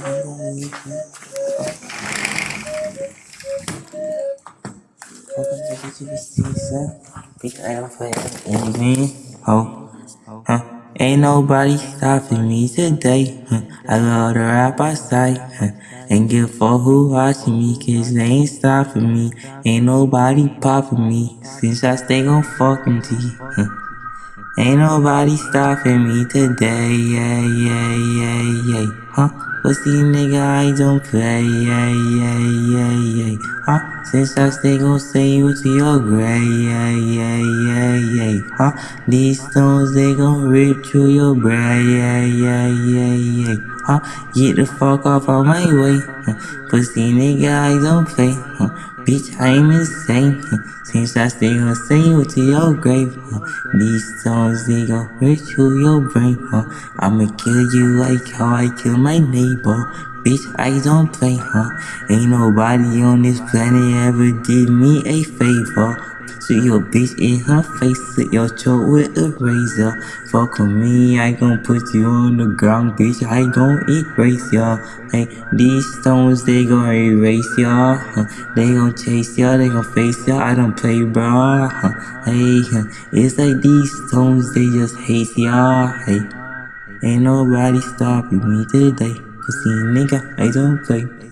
Ain't nobody stopping me today. I love to rap outside. And give for who watching me, cause they ain't stopping me. Ain't nobody popping me, since I stay gon' fucking T. Ain't nobody stopping me today, yeah, yeah, yeah, yeah, huh? Pussy nigga, I don't play, yeah, yeah, yeah, yeah, huh? Since I stay gon' say you to your grave, yeah, yeah, yeah, huh? These stones, they gon' rip through your brain, yeah, yeah, yeah, yeah, huh? Get the fuck off of my way, huh? Pussy nigga, I don't play, huh? Bitch, I'm insane, huh? Since I stay say you to your grave, huh? These stones, they gon' rip through your brain, huh? I'ma kill you like how I kill my neighbor. Bitch, I don't play, huh? Ain't nobody on this planet ever did me a favor. Shoot your bitch in her face, slit your throat with a razor. Fuck with me, I gon' put you on the ground, bitch. I gon' erase ya. Hey, these stones, they gon' erase ya. Huh? They gon' chase ya, they gon' face ya. I don't play, bro. Hey, it's like these stones, they just hate ya. Hey, ain't nobody stopping me today. Pussy nigga, I don't play.